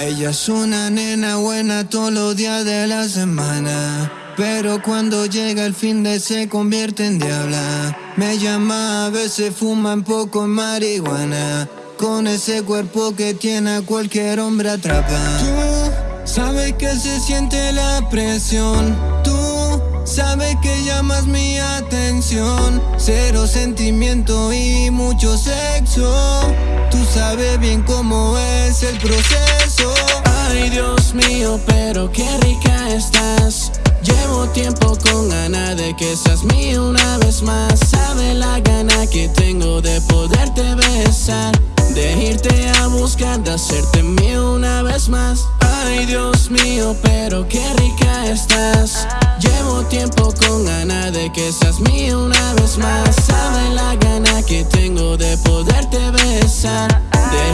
Ella es una nena buena todos los días de la semana. Pero cuando llega el fin de se convierte en diabla. Me llama, a veces fuma un poco en marihuana. Con ese cuerpo que tiene a cualquier hombre atrapa. Tú sabes que se siente la presión. Tú sabes que llamas mi atención. Cero sentimiento y mucho sexo. Tú sabes bien cómo es el proceso. Ay, Dios mío, pero qué rica estás. Llevo tiempo con ganas de que seas mío una vez más. Sabe la gana que tengo de poderte besar. De irte a buscar, de hacerte mío una vez más. Ay, Dios mío, pero qué rica estás. Llevo tiempo con ganas de que seas mío una vez más. Sabe la gana que tengo de poderte besar.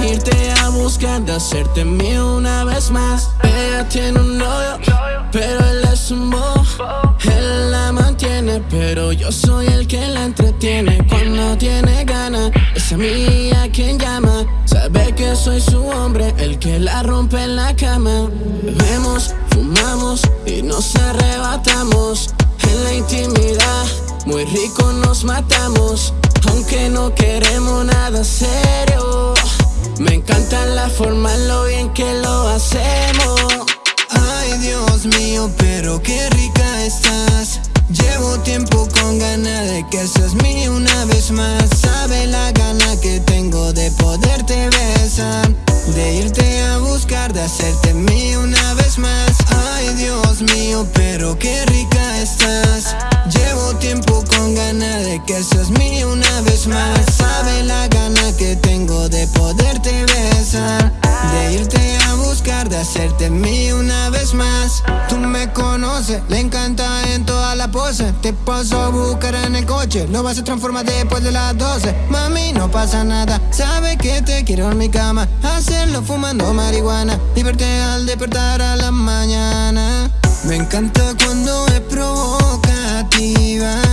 Irte a buscar, de hacerte mío una vez más. Ella tiene un novio, pero él es un bobo. Él la mantiene, pero yo soy el que la entretiene. Cuando tiene ganas, es a mí a quien llama. Sabe que soy su hombre, el que la rompe en la cama. Bebemos, fumamos y nos arrebatamos. En la intimidad, muy rico nos matamos. Aunque no queremos nada serio. Me encanta la forma, lo bien que lo hacemos. Ay, Dios mío, pero qué rica estás. Llevo tiempo con ganas de que seas mía una vez más. Sabe la gana que tengo de poderte besar. De irte a buscar, de hacerte mía una vez más. Ay, Dios mío, pero qué rica estás. Llevo tiempo con ganas de que seas mía una vez más. Hacerte mío una vez más. Tú me conoces, le encanta en toda la pose. Te paso a buscar en el coche, lo vas a transformar después de las 12. Mami, no pasa nada, sabe que te quiero en mi cama. Hacerlo fumando marihuana y verte al despertar a la mañana. Me encanta cuando es provocativa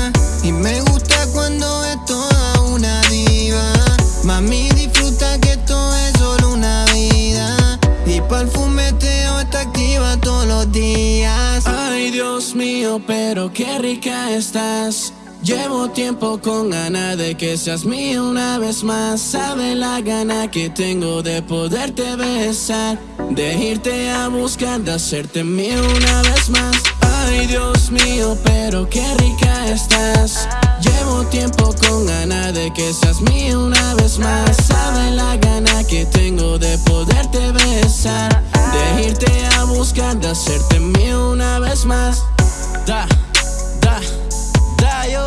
Pero qué rica estás. Llevo tiempo con ganas de que seas mío una vez más. Sabe la gana que tengo de poderte besar. De irte a buscar, de hacerte mío una vez más. Ay, Dios mío, pero qué rica estás. Llevo tiempo con ganas de que seas mío una vez más. Sabe la gana que tengo de poderte besar. De irte a buscar, de hacerte mío una vez más. Da, da, dayo.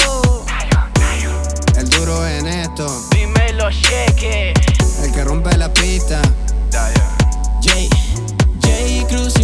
El duro en esto. Dime los cheques. El que rompe la pista. Dayo. J, J Cruz.